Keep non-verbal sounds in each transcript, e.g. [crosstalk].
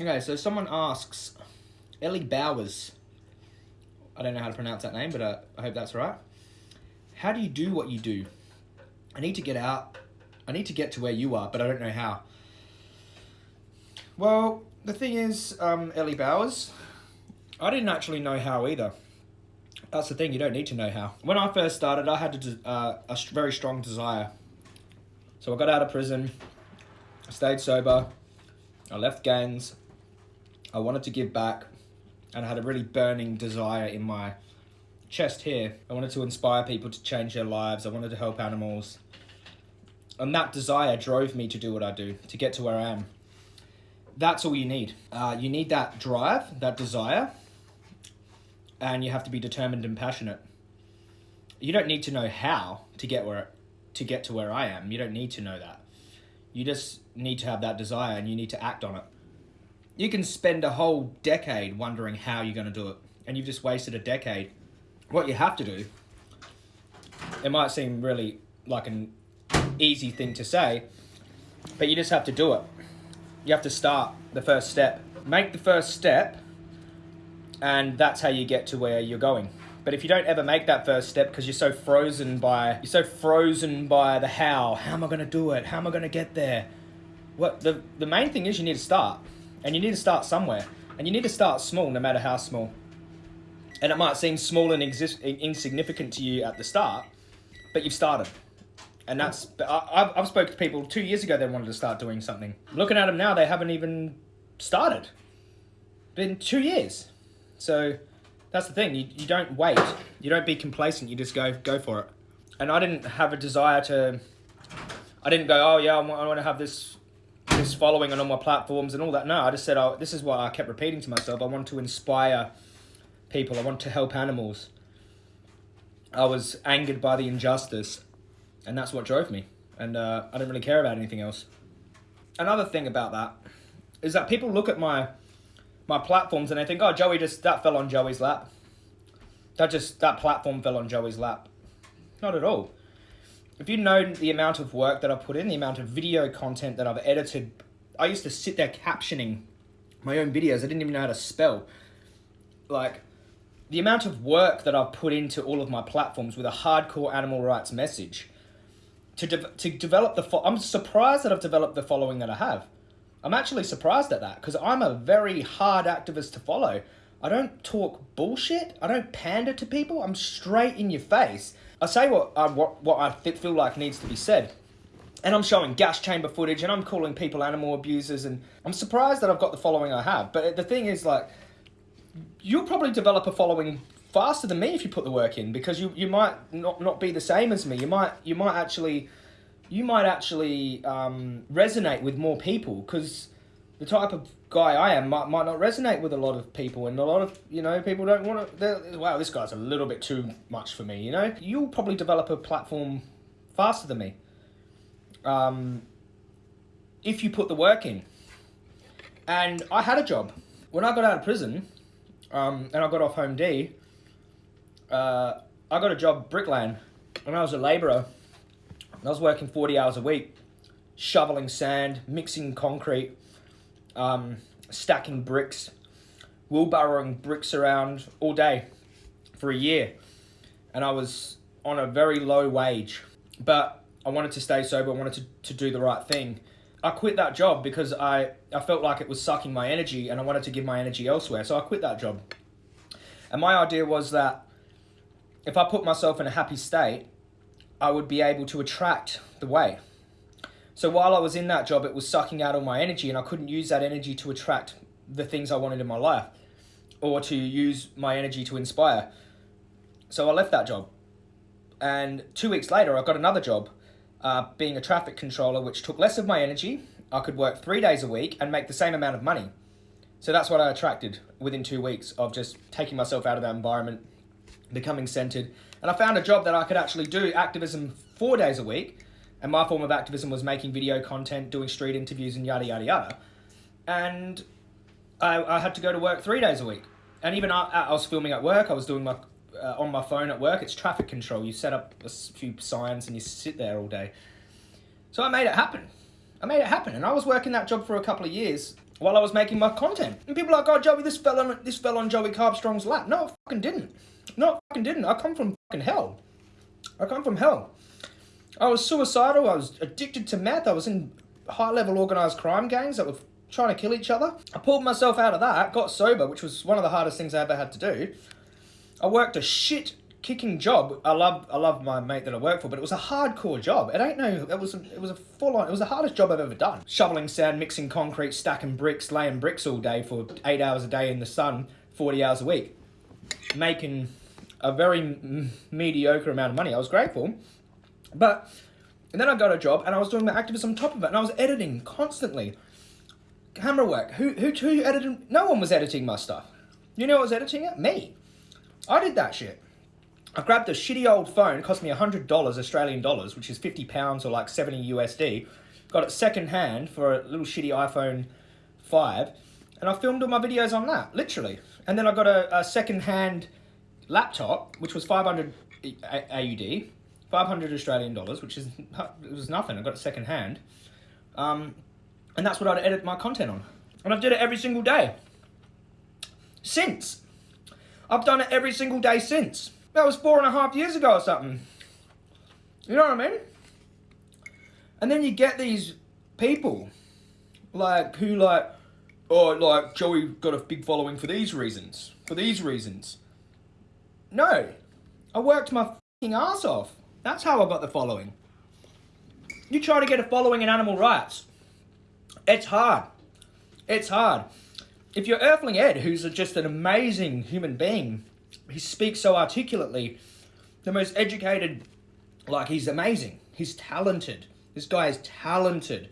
Okay, so someone asks, Ellie Bowers. I don't know how to pronounce that name, but uh, I hope that's right. How do you do what you do? I need to get out. I need to get to where you are, but I don't know how. Well, the thing is, um, Ellie Bowers, I didn't actually know how either. That's the thing, you don't need to know how. When I first started, I had a, uh, a very strong desire. So I got out of prison, I stayed sober, I left gangs, I wanted to give back, and I had a really burning desire in my chest here. I wanted to inspire people to change their lives, I wanted to help animals. And that desire drove me to do what I do, to get to where I am. That's all you need. Uh, you need that drive, that desire, and you have to be determined and passionate. You don't need to know how to get where to get to where I am. You don't need to know that. You just need to have that desire and you need to act on it. You can spend a whole decade wondering how you're going to do it, and you've just wasted a decade. What you have to do, it might seem really like an easy thing to say, but you just have to do it. You have to start the first step. Make the first step and that's how you get to where you're going. But if you don't ever make that first step because you're so frozen by you're so frozen by the how, how am I going to do it? How am I going to get there? What the the main thing is you need to start, and you need to start somewhere, and you need to start small, no matter how small. And it might seem small and exist, insignificant to you at the start, but you've started. And that's I've, I've spoken to people two years ago. They wanted to start doing something. Looking at them now, they haven't even started. Been two years. So that's the thing. You, you don't wait. You don't be complacent. You just go go for it. And I didn't have a desire to. I didn't go. Oh yeah, I want, I want to have this this following on all my platforms and all that. No, I just said. Oh, this is what I kept repeating to myself. I want to inspire people. I want to help animals. I was angered by the injustice, and that's what drove me. And uh, I didn't really care about anything else. Another thing about that is that people look at my my platforms and they think, oh, Joey just, that fell on Joey's lap. That just, that platform fell on Joey's lap. Not at all. If you know the amount of work that I put in, the amount of video content that I've edited, I used to sit there captioning my own videos. I didn't even know how to spell. Like, the amount of work that I've put into all of my platforms with a hardcore animal rights message to, de to develop the, I'm surprised that I've developed the following that I have. I'm actually surprised at that because I'm a very hard activist to follow. I don't talk bullshit. I don't pander to people. I'm straight in your face. I say what I, uh, what, what I feel like needs to be said. And I'm showing gas chamber footage and I'm calling people animal abusers and I'm surprised that I've got the following I have. But the thing is like, you'll probably develop a following faster than me if you put the work in because you, you might not, not be the same as me. You might, you might actually you might actually um, resonate with more people because the type of guy I am might, might not resonate with a lot of people and a lot of you know people don't want to wow this guy's a little bit too much for me you know? You'll probably develop a platform faster than me. Um, if you put the work in. And I had a job. When I got out of prison um, and I got off home D uh, I got a job bricklaying. And I was a labourer I was working 40 hours a week, shoveling sand, mixing concrete, um, stacking bricks, wheelbarrowing bricks around all day for a year. And I was on a very low wage, but I wanted to stay sober, I wanted to, to do the right thing. I quit that job because I, I felt like it was sucking my energy and I wanted to give my energy elsewhere. So I quit that job. And my idea was that if I put myself in a happy state, I would be able to attract the way. So while I was in that job, it was sucking out all my energy and I couldn't use that energy to attract the things I wanted in my life or to use my energy to inspire. So I left that job. And two weeks later, I got another job uh, being a traffic controller, which took less of my energy. I could work three days a week and make the same amount of money. So that's what I attracted within two weeks of just taking myself out of that environment, becoming centered, and I found a job that I could actually do activism four days a week. And my form of activism was making video content, doing street interviews, and yada, yada, yada. And I, I had to go to work three days a week. And even I, I was filming at work, I was doing my uh, on my phone at work. It's traffic control. You set up a few signs and you sit there all day. So I made it happen. I made it happen. And I was working that job for a couple of years. while I was making my content. And people are like, oh, Joey, this fell on, this fell on Joey Carbstrong's lap. No, it fucking didn't. No, it fucking didn't. I come from fucking hell. I come from hell. I was suicidal. I was addicted to meth. I was in high-level organised crime gangs that were trying to kill each other. I pulled myself out of that, got sober, which was one of the hardest things I ever had to do. I worked a shit kicking job. I love I love my mate that I work for, but it was a hardcore job. It ain't no it was a, it was a full on it was the hardest job I've ever done. Shoveling sand, mixing concrete, stacking bricks, laying bricks all day for 8 hours a day in the sun, 40 hours a week. Making a very mediocre amount of money. I was grateful. But and then I got a job and I was doing the activism on top of it and I was editing constantly. Camera work. Who who who edited no one was editing my stuff. You know what was editing it? Me. I did that shit. I grabbed a shitty old phone, cost me $100 Australian dollars, which is 50 pounds or like 70 USD. Got it second hand for a little shitty iPhone 5. And I filmed all my videos on that, literally. And then I got a, a second hand laptop, which was 500 AUD, 500 Australian dollars, which is it was nothing. I got it second hand. Um, and that's what I'd edit my content on. And I've did it every single day. Since. I've done it every single day since. That was four and a half years ago or something. You know what I mean? And then you get these people, like, who like, oh, like, Joey got a big following for these reasons. For these reasons. No. I worked my fucking ass off. That's how I got the following. You try to get a following in animal rights. It's hard. It's hard. If you're Earthling Ed, who's just an amazing human being, he speaks so articulately. The most educated, like he's amazing. He's talented. This guy is talented,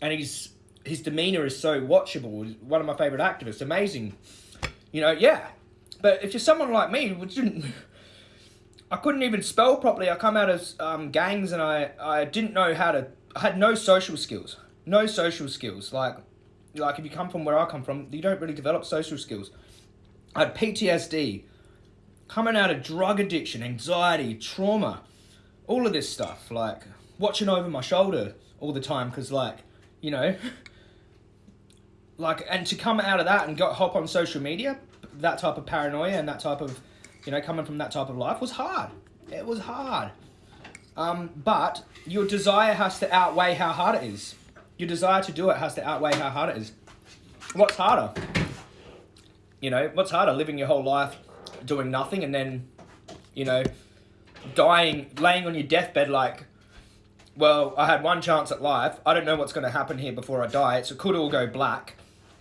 and he's his demeanor is so watchable. One of my favorite activists. Amazing. You know, yeah. But if you're someone like me, which didn't. I couldn't even spell properly. I come out of um, gangs and I, I didn't know how to, I had no social skills. No social skills. Like, like if you come from where I come from, you don't really develop social skills. I had PTSD, coming out of drug addiction, anxiety, trauma, all of this stuff, like watching over my shoulder all the time because like, you know, [laughs] like, and to come out of that and go hop on social media, that type of paranoia and that type of, you know, coming from that type of life was hard. It was hard. Um, but your desire has to outweigh how hard it is. Your desire to do it has to outweigh how hard it is. What's harder? You know, what's harder? Living your whole life doing nothing and then, you know, dying, laying on your deathbed like, well, I had one chance at life. I don't know what's going to happen here before I die. So it could all go black.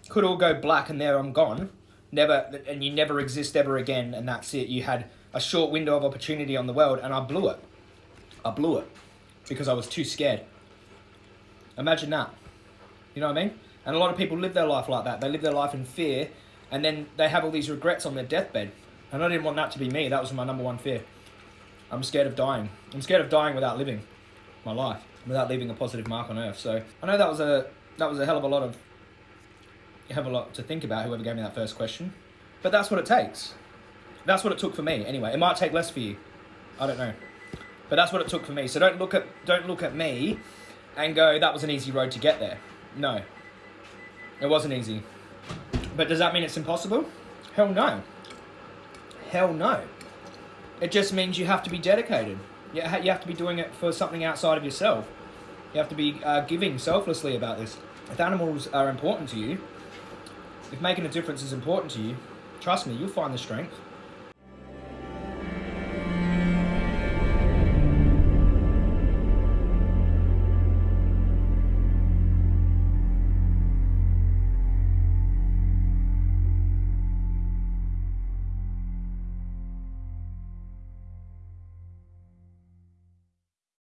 Could all go black and there I'm gone. Never, and you never exist ever again and that's it. You had a short window of opportunity on the world and I blew it. I blew it because I was too scared. Imagine that. You know what I mean? And a lot of people live their life like that. They live their life in fear and then they have all these regrets on their deathbed. And I didn't want that to be me. That was my number one fear. I'm scared of dying. I'm scared of dying without living my life, without leaving a positive mark on earth. So I know that was a that was a hell of a lot of have a lot to think about. Whoever gave me that first question, but that's what it takes. That's what it took for me. Anyway, it might take less for you. I don't know, but that's what it took for me. So don't look at don't look at me and go that was an easy road to get there. No, it wasn't easy. But does that mean it's impossible? Hell no. Hell no. It just means you have to be dedicated. You have to be doing it for something outside of yourself. You have to be uh, giving selflessly about this. If animals are important to you, if making a difference is important to you, trust me, you'll find the strength.